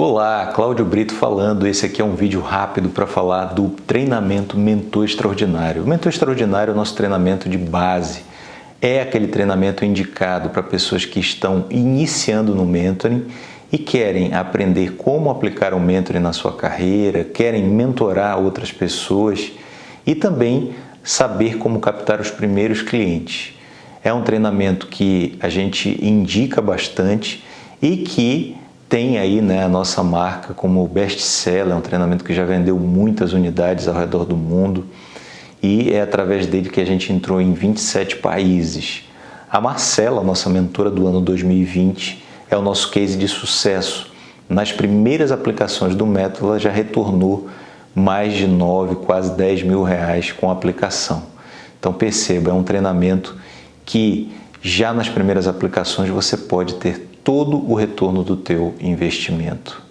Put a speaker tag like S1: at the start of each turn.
S1: Olá, Cláudio Brito falando. Esse aqui é um vídeo rápido para falar do treinamento Mentor Extraordinário. O Mentor Extraordinário é o nosso treinamento de base. É aquele treinamento indicado para pessoas que estão iniciando no mentoring e querem aprender como aplicar o mentoring na sua carreira, querem mentorar outras pessoas e também saber como captar os primeiros clientes. É um treinamento que a gente indica bastante e que tem aí né, a nossa marca como best-seller, um treinamento que já vendeu muitas unidades ao redor do mundo e é através dele que a gente entrou em 27 países. A Marcela, nossa mentora do ano 2020, é o nosso case de sucesso. Nas primeiras aplicações do método, ela já retornou mais de 9, quase 10 mil reais com a aplicação. Então perceba, é um treinamento que já nas primeiras aplicações você pode ter todo o retorno do teu investimento.